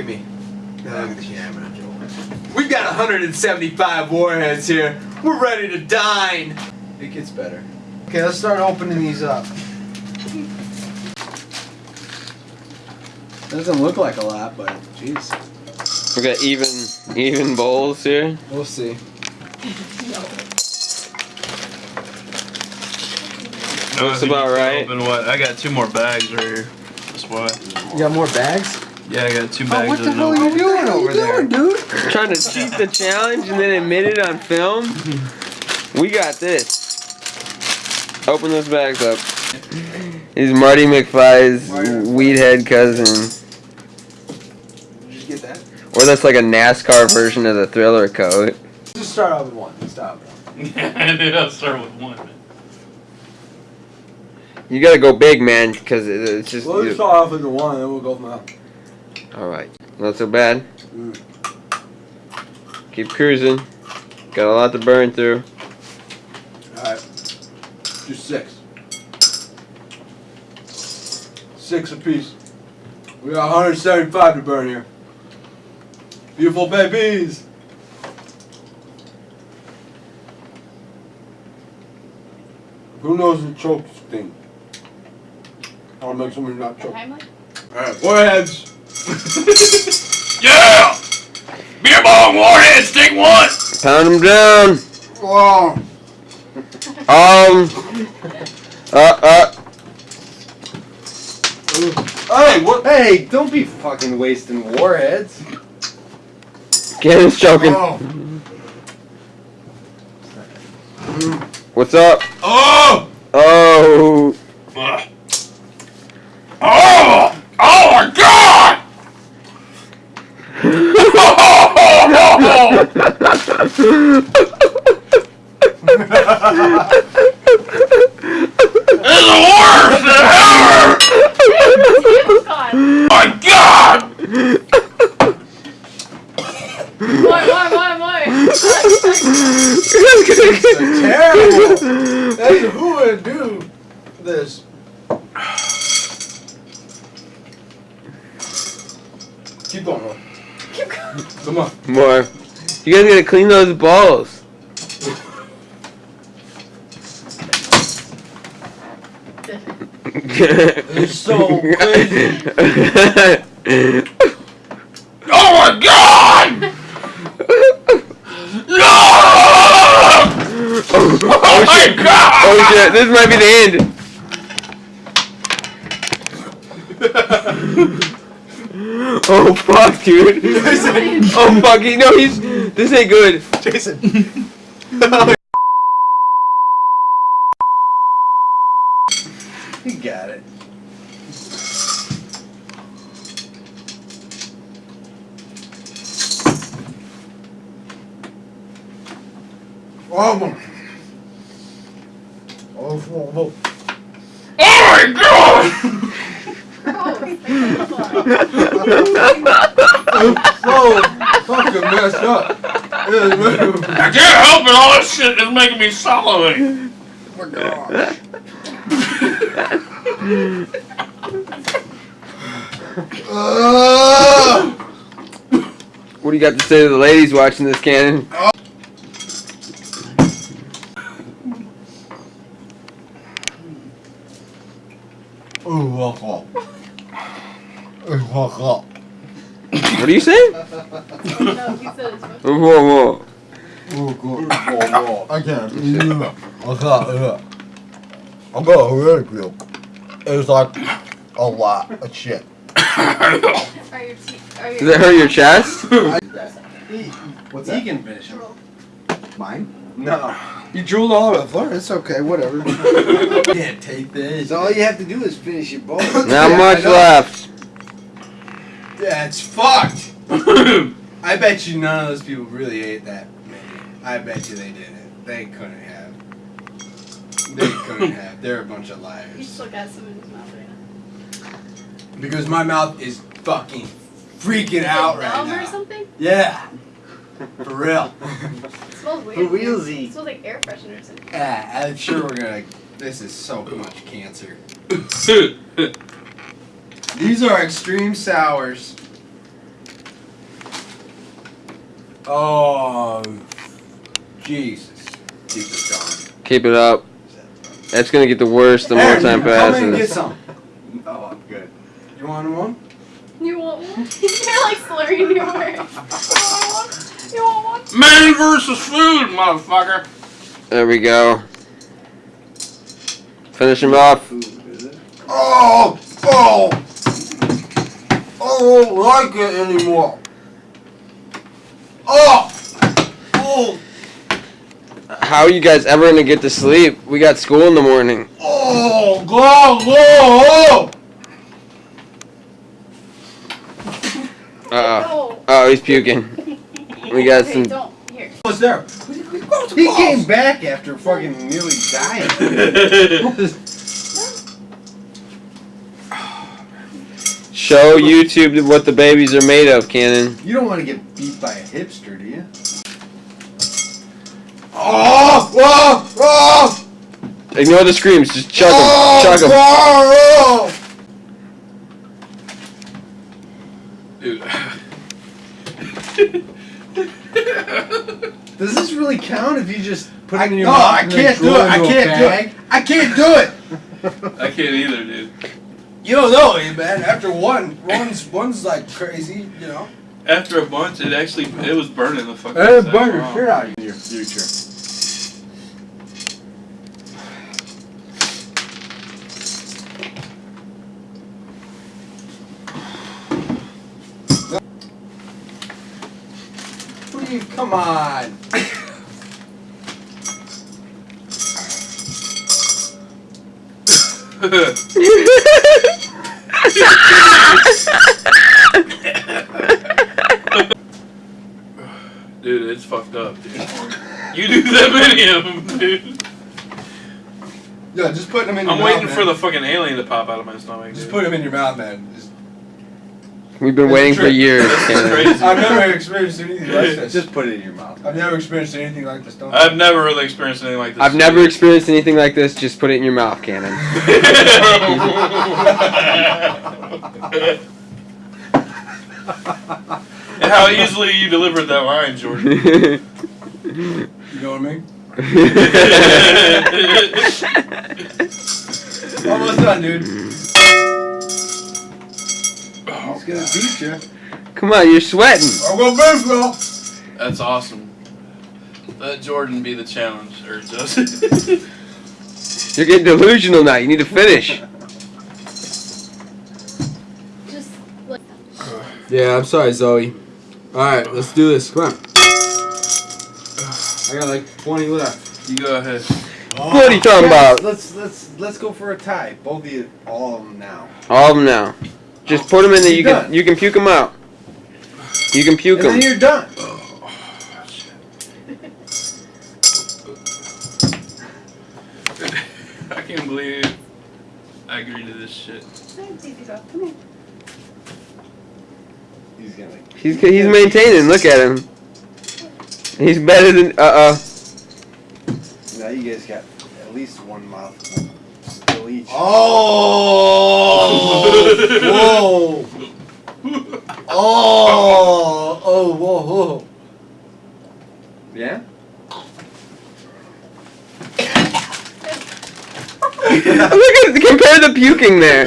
at me. Now look at the camera. We got 175 warheads here. We're ready to dine. It gets better. Okay, let's start opening these up. Doesn't look like a lot, but jeez. We got even even bowls here. We'll see. Looks about right. Open what? I got two more bags right here. That's why. You got more bags? Yeah, I got two oh, bags. Oh, what the of hell are you doing over there? dude? Trying to cheat the challenge and then admit it on film. We got this. Open those bags up. He's Marty McFly's weed head cousin. Did you get that? Or that's like a NASCAR version of the thriller coat. Just start out with one. Stop. Yeah, dude, I'll start with one. You gotta go big, man, because it's just. We'll just start off with the one, and then we'll go from there. Alright, not so bad. Mm. Keep cruising. Got a lot to burn through. Alright. Just six. Six apiece. We got 175 to burn here. Beautiful babies! Who knows the choke thing? I'll make somebody not choke. Heimlich? Alright, foreheads! Yeah! Beer bong warhead, stick one! Pound them down. Wow! Um. Uh, uh. Hey, what? Hey, don't be fucking wasting warheads. Cannon's choking. Oh. What's up? Oh! Oh. Ugh. Oh! Oh my god! Is the worst ever! It's. My god! More, more, more, more. Terrible! Hey, who would do this? Keep going. Keep going. Come on. More. You guys gotta clean those balls. It's so crazy. Oh my god! No! Oh, oh my god! oh shit, this might be the end. oh fuck, dude. oh fuck, he, no, he's. This ain't good. Jason. you got it. Oh my. Oh, whoa, whoa. Oh my god! Oh, I'm so fucking messed up. I can't help it, all this shit is making me salivate. Oh my god. Ah! What do you got to say to the ladies watching this, Cannon? Ooh, walk. Ooh, walk up. What are you saying? no, he said it's Whoa, whoa. Ooh, good. I can't. Yeah. I got it. I got a really good. It was like a lot of shit. Are your teeth? Are your Does it hurt your chest? What's that? He can finish him. Mine? No. You drooled all over the floor. It's okay, whatever. Can't take this. So all you have to do is finish your bowl. Not Yeah, much left. Yeah, it's fucked. I bet you none of those people really ate that menu. I bet you they didn't. They couldn't have. They couldn't have. They're a bunch of He liars. still got some in his mouth right now. Because my mouth is fucking freaking Is out it right numb or something? Yeah. For real. It smells weird. For man. realsy. It smells like air freshener or something. Yeah, I'm sure we're gonna. This is so much cancer. These are extreme sours. Oh, Jesus. Keep this going. Keep it up. That's gonna get the worse the more Aaron, time Come and get passes. some. Oh, I'm good. You want one? You want one? You're like slurring your words. You want one? You want one? Man versus food, motherfucker. There we go. Finish him off. Food, is it? Oh, oh. I don't like it anymore. Oh, oh, How are you guys ever gonna get to sleep? We got school in the morning. oh, God, oh, Uh oh. Oh, he's puking. We got Okay, some. What's there? He came back after fucking nearly dying. Show YouTube what the babies are made of, Cannon. You don't want to get beat by a hipster, do you? oh, oh, oh, Ignore the screams. Just chug oh, them. Chug them. oh, Dude. Does this really count if you just put I, it in your no, mouth? I and then can't do it. I can't do it. I can't do it. I can't either, dude. You don't know, eh, man. After one, one's one's like crazy, you know. After a bunch, it actually it was burning the fucking. It'll inside. burn your Wow. shit out of you in your future. What do you? Come on. dude, it's fucked up, dude. You do that many of them, dude. Yeah, just put them in. Your I'm mouth, waiting man. for the fucking alien to pop out of my stomach, Just dude. put them in your mouth, man. Just, We've been It's waiting for years, This is Cannon. crazy. I've never experienced anything like this. Just put it in your mouth. I've never experienced anything like this. Don't. I've never really experienced anything like this. I've never experienced anything like this. Just put it in your mouth, Cannon. and how easily you delivered that line, Jordan. You know what I mean? Almost done, dude. He's gonna beat you. Come on, you're sweating. I'm gonna beat you. That's awesome. Let Jordan be the challenge, or just. You're getting delusional now. You need to finish. Just like. Yeah, I'm sorry, Zoe. Alright, let's do this. Come on. I got like 20 left. you go ahead. Oh. What are you talking about? Let's let's let's go for a tie. Both of you, all of them now. All of them now. Just put them in there. You You're can you can puke them out. You can puke And then them. you're done. I can't believe I agreed to this shit. He's gonna. He's he's maintaining. Look at him. He's better than uh uh. Now you guys got at least one mouthful still each. Oh, whoa. Oh, oh, whoa, whoa. Yeah. Look at compare the puking there.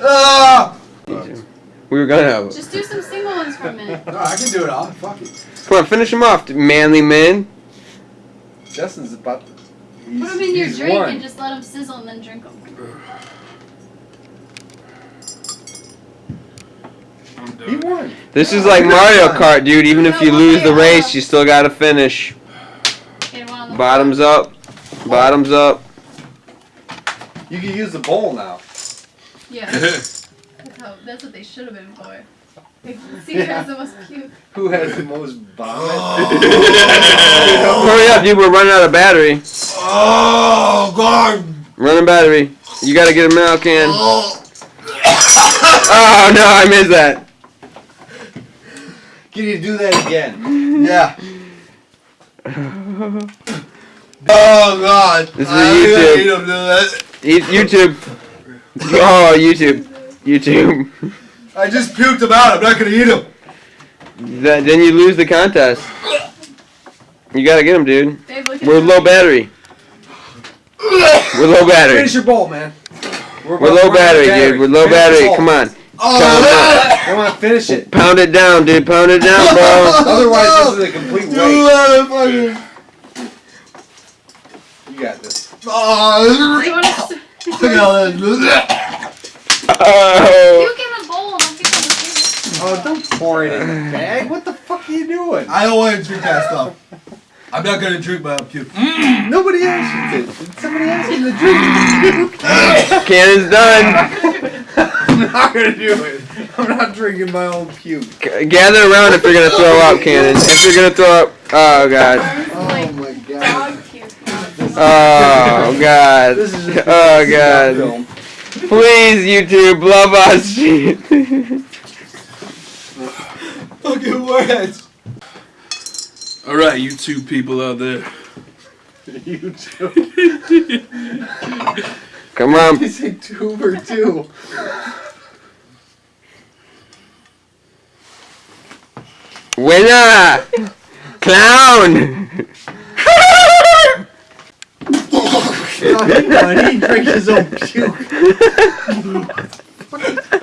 Ah. We were gonna have. Just do some single ones for a minute. No, I can do it all. Fuck it. Come on, finish him off, manly man. Justin's about. He's, Put them in your drink won. and just let them sizzle and then drink them. He won. This is like Mario Kart, dude. Even if you lose the race, you still gotta finish. Okay, one on the Bottoms up. Bottoms up. You can use the bowl now. Yeah. That's, how, that's what they should have been for. Like, see who has the most puke. Who has the most vomit? Oh. Hurry up, dude. We're running out of battery. Oh, God. Running battery. You gotta get a milk can. Oh. Oh no, I missed that. Can you do that again? Yeah. Oh, God. This is I YouTube. gotta eat 'em, dude. That- YouTube. Oh, YouTube. YouTube. I just puked them out. I'm not gonna eat them. That, then you lose the contest. You gotta get him, dude. Babe, look We're low battery. We're low battery. Finish your bowl, man. We're low battery, dude. We're low Finish battery. Come on. Oh, Come on, finish it. Pound it down, dude. Pound it down, bro. Otherwise, this is a complete Dude, waste. motherfucker. You got this. Oh, You wanna s- look at this. Oh. Puke in the bowl. Don't puke on the table. Oh, don't pour it in the bag. What the fuck are you doing? I don't want to drink that stuff. I'm not gonna drink my own puke. Mm. Nobody asked you to. Somebody asked you to drink. Cannon's done. I'm not gonna do it. I'm not drinking my own puke. G- Gather around if you're gonna throw up, Cannon. If you're gonna throw up. Oh, God. Oh my god. Oh, God. This is Oh, God. Please, YouTube, love us. Fucking words. All right, you two people out there. You too. Come on. You say two for two. Winner! Clown! Oh, he, he drank his own puke.